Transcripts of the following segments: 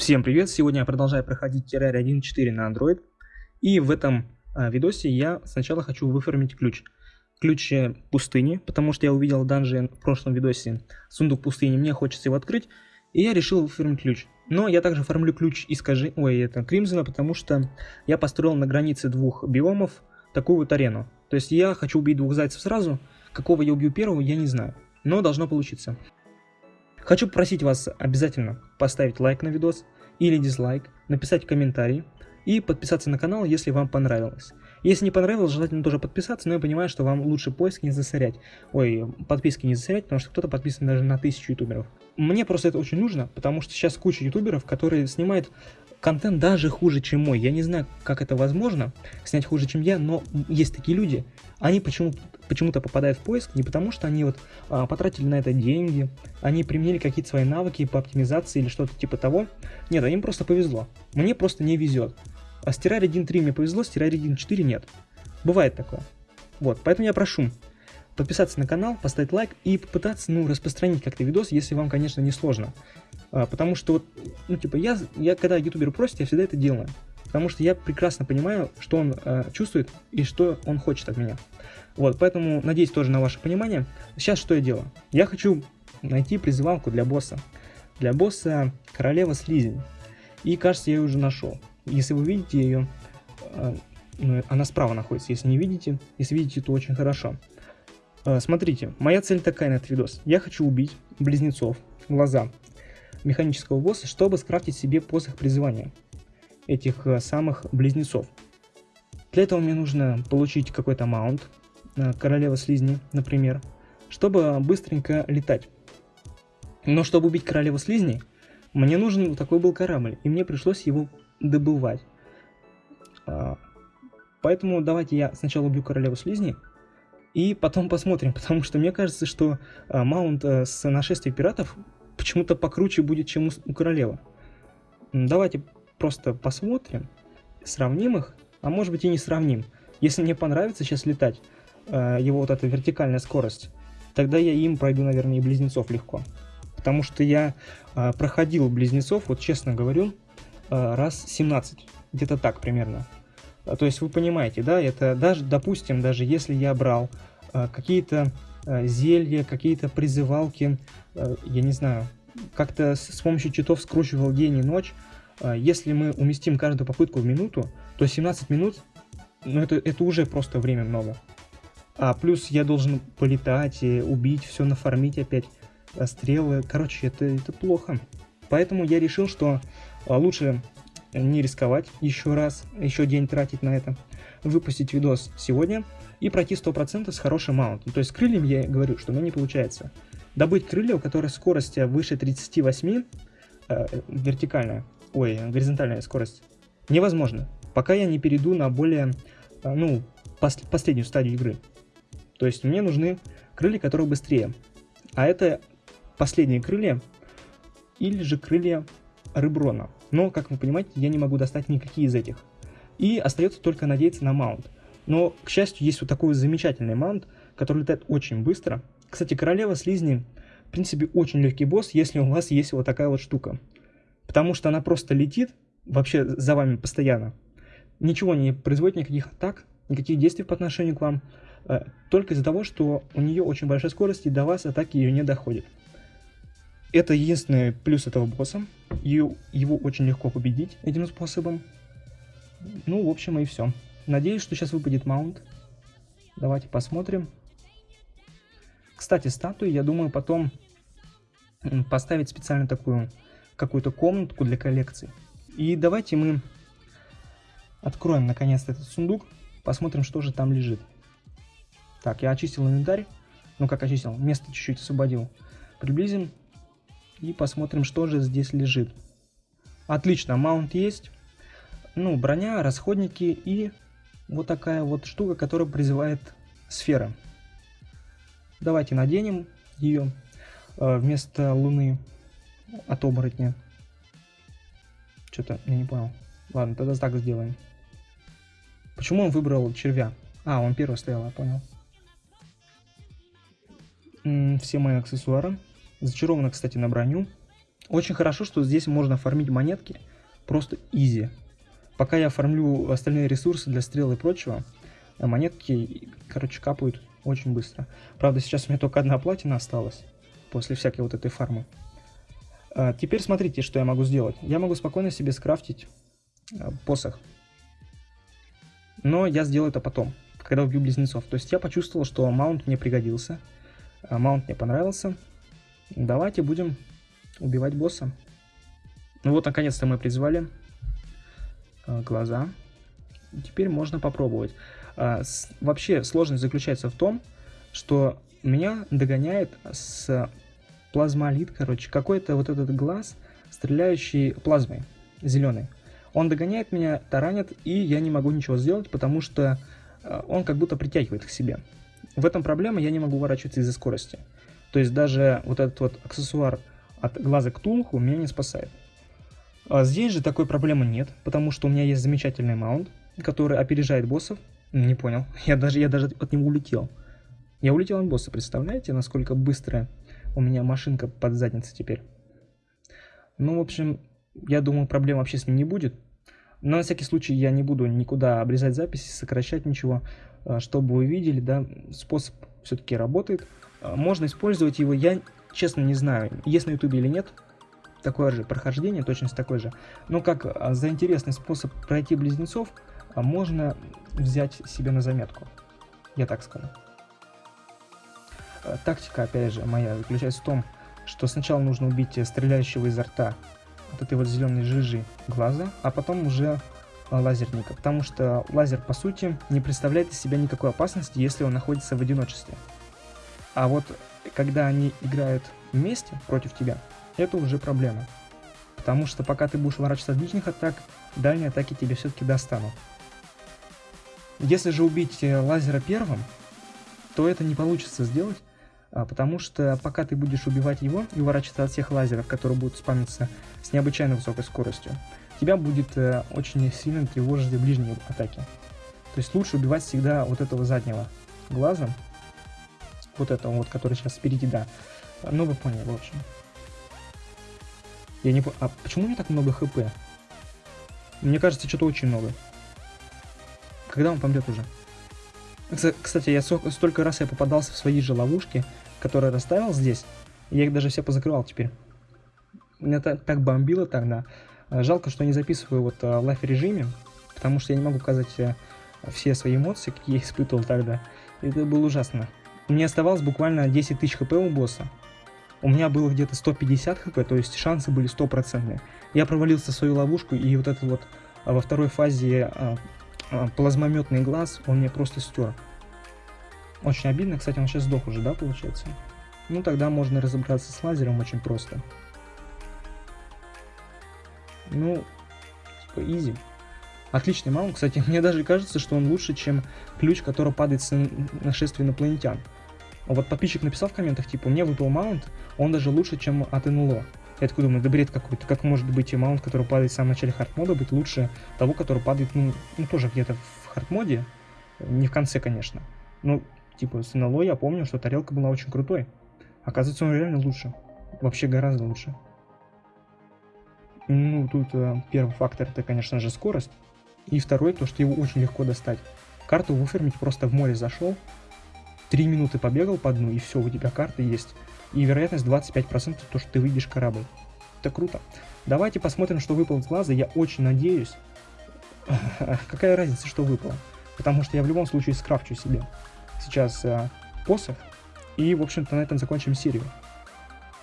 Всем привет! Сегодня я продолжаю проходить Terraria 1.4 на Android. И в этом а, видосе я сначала хочу выформить ключ. Ключ э, пустыни, потому что я увидел данжи в прошлом видосе сундук пустыни, мне хочется его открыть. И я решил выформить ключ. Но я также оформлю ключ искажи... Ой, это Кримзона, потому что я построил на границе двух биомов такую вот арену. То есть я хочу убить двух зайцев сразу. Какого я убью первого, я не знаю. Но должно получиться. Хочу попросить вас обязательно поставить лайк на видос или дизлайк, написать комментарий и подписаться на канал, если вам понравилось. Если не понравилось, желательно тоже подписаться, но я понимаю, что вам лучше поиск не засорять. Ой, подписки не засорять, потому что кто-то подписан даже на тысячу ютуберов. Мне просто это очень нужно, потому что сейчас куча ютуберов, которые снимают контент даже хуже, чем мой. Я не знаю, как это возможно, снять хуже, чем я, но есть такие люди. Они почему-то почему-то попадают в поиск не потому, что они вот а, потратили на это деньги, они применили какие-то свои навыки по оптимизации или что-то типа того. Нет, им просто повезло. Мне просто не везет. А с Terraria 1.3 мне повезло, с Terraria 1.4 нет. Бывает такое. Вот, поэтому я прошу подписаться на канал, поставить лайк и попытаться, ну, распространить как-то видос, если вам, конечно, не сложно. А, потому что вот, ну, типа, я, я когда ютубер просит, я всегда это делаю. Потому что я прекрасно понимаю, что он э, чувствует и что он хочет от меня. Вот, поэтому надеюсь тоже на ваше понимание. Сейчас что я делаю? Я хочу найти призывалку для босса. Для босса королева слизень. И кажется, я ее уже нашел. Если вы видите ее, э, ну, она справа находится. Если не видите, если видите, то очень хорошо. Э, смотрите, моя цель такая на этот видос. Я хочу убить близнецов, глаза механического босса, чтобы скрафтить себе посох призывания этих э, самых близнецов. Для этого мне нужно получить какой-то маунт, Э, королева слизни, например, чтобы быстренько летать. Но чтобы убить королеву слизней, мне нужен такой был корабль, и мне пришлось его добывать. А, поэтому давайте я сначала убью королеву слизней, и потом посмотрим, потому что мне кажется, что а, маунт с нашествия пиратов почему-то покруче будет, чем у, королевы. Давайте просто посмотрим, сравним их, а может быть и не сравним. Если мне понравится сейчас летать, Э, его вот эта вертикальная скорость, тогда я им пройду, наверное, и близнецов легко. Потому что я э, проходил близнецов, вот честно говорю, э, раз 17, где-то так примерно. То есть вы понимаете, да, это даже, допустим, даже если я брал какие-то зелья, какие-то призывалки, я не знаю, как-то с помощью читов скручивал день и ночь, если мы уместим каждую попытку в минуту, то 17 минут, ну это, это уже просто время много. А плюс я должен полетать, и убить, все нафармить опять, стрелы. Короче, это, это плохо. Поэтому я решил, что лучше не рисковать еще раз, еще день тратить на это. Выпустить видос сегодня и пройти 100% с хорошим маунтом. То есть с крыльями я говорю, что у меня не получается. Добыть крылья, у которых скорость выше 38, э, вертикальная, ой, горизонтальная скорость, невозможно. Пока я не перейду на более, э, ну, пос последнюю стадию игры. То есть мне нужны крылья, которые быстрее. А это последние крылья или же крылья рыброна. Но, как вы понимаете, я не могу достать никакие из этих. И остается только надеяться на маунт. Но, к счастью, есть вот такой замечательный маунт, который летает очень быстро. Кстати, королева слизни, в принципе, очень легкий босс, если у вас есть вот такая вот штука. Потому что она просто летит вообще за вами постоянно. Ничего не производит никаких атак, никаких действий по отношению к вам. Э, только из-за того, что у нее очень большая скорость и до вас атаки ее не доходит. Это единственный плюс этого босса. Ее, его очень легко победить этим способом. Ну, в общем, и все. Надеюсь, что сейчас выпадет маунт. Давайте посмотрим. Кстати, статуи, я думаю, потом поставить специально такую какую-то комнатку для коллекции. И давайте мы откроем наконец-то этот сундук, посмотрим, что же там лежит. Так, я очистил инвентарь. Ну, как очистил, место чуть-чуть освободил. Приблизим и посмотрим, что же здесь лежит. Отлично, маунт есть. Ну, броня, расходники и вот такая вот штука, которая призывает сфера. Давайте наденем ее э, вместо луны от оборотня. Что-то я не понял. Ладно, тогда так сделаем. Почему он выбрал червя? А, он первый стоял, я понял все мои аксессуары. Зачаровано, кстати, на броню. Очень хорошо, что здесь можно фармить монетки просто изи. Пока я оформлю остальные ресурсы для стрел и прочего, а монетки, короче, капают очень быстро. Правда, сейчас у меня только одна платина осталась после всякой вот этой фармы. А, теперь смотрите, что я могу сделать. Я могу спокойно себе скрафтить а, посох. Но я сделаю это потом, когда убью близнецов. То есть я почувствовал, что маунт мне пригодился. А маунт мне понравился. Давайте будем убивать босса. Ну вот, наконец-то мы призвали а, глаза. Теперь можно попробовать. А, вообще сложность заключается в том, что меня догоняет с плазмолит, короче, какой-то вот этот глаз, стреляющий плазмой, зеленый. Он догоняет меня, таранит, и я не могу ничего сделать, потому что а, он как будто притягивает к себе. В этом проблема, я не могу уворачиваться из-за скорости. То есть даже вот этот вот аксессуар от глаза к тулху меня не спасает. А здесь же такой проблемы нет, потому что у меня есть замечательный маунт, который опережает боссов. Не понял, я даже, я даже от него улетел. Я улетел от босса, представляете, насколько быстро у меня машинка под задницей теперь. Ну, в общем, я думаю, проблем вообще с ним не будет. Но на всякий случай я не буду никуда обрезать записи, сокращать ничего. А, чтобы вы видели, да, способ все-таки работает. А, можно использовать его, я честно не знаю, есть на ютубе или нет. Такое же прохождение, точно такой же. Но как а, за интересный способ пройти близнецов, можно взять себе на заметку. Я так скажу. Тактика, опять же, моя заключается в том, что сначала нужно убить стреляющего изо рта вот этой вот зеленой жижи глаза, а потом уже лазерника, потому что лазер, по сути, не представляет из себя никакой опасности, если он находится в одиночестве. А вот когда они играют вместе против тебя, это уже проблема. Потому что пока ты будешь ворачиваться от ближних атак, дальние атаки тебе все-таки достанут. Если же убить э, лазера первым, то это не получится сделать, а, потому что пока ты будешь убивать его и уворачиваться от всех лазеров, которые будут спамиться с необычайно высокой скоростью, тебя будет э, очень сильно тревожить ближние атаки. То есть лучше убивать всегда вот этого заднего глаза, вот этого вот, который сейчас спереди, да. Ну, вы поняли, в общем. Я не а почему у меня так много хп? Мне кажется, что-то очень много. Когда он помрет уже? Кстати, я столько раз я попадался в свои же ловушки, которые расставил здесь. Я их даже все позакрывал теперь. Меня так, так бомбило тогда. А, жалко, что не записываю вот а, в лайф-режиме, потому что я не могу показать э, все свои эмоции, какие я испытывал тогда. Это было ужасно. У меня оставалось буквально 10 тысяч хп у босса. У меня было где-то 150 хп, то есть шансы были стопроцентные. Я провалился в свою ловушку, и вот этот вот во второй фазе а, а, плазмометный глаз, он мне просто стер. Очень обидно, кстати, он сейчас сдох уже, да, получается? Ну, тогда можно разобраться с лазером очень просто. Ну, типа, easy. Отличный mount, кстати, мне даже кажется, что он лучше, чем ключ, который падает с нашествия инопланетян. Вот подписчик написал в комментах, типа, мне выпал mount, он даже лучше, чем от НЛО. Я такой думаю, да бред какой-то, как может быть и mount, который падает в самом начале хардмода, быть лучше того, который падает, ну, ну тоже где-то в хардмоде, не в конце, конечно. Ну, типа, с НЛО я помню, что тарелка была очень крутой. Оказывается, он реально лучше. Вообще гораздо лучше. Ну, тут э, первый фактор это, конечно же, скорость. И второй, то, что его очень легко достать. Карту выфермить просто в море зашел, три минуты побегал по дну, и все, у тебя карта есть. И вероятность 25% то, что ты выйдешь корабль. Это круто. Давайте посмотрим, что выпало из глаза. Я очень надеюсь. Какая разница, что выпало? Потому что я в любом случае скрафчу себе сейчас э, посох. И, в общем-то, на этом закончим серию.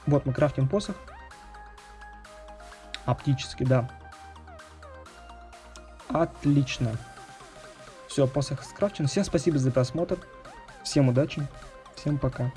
Вот мы крафтим посох. Оптически, да. Отлично. Все, посох скрафчен. Всем спасибо за просмотр. Всем удачи. Всем пока.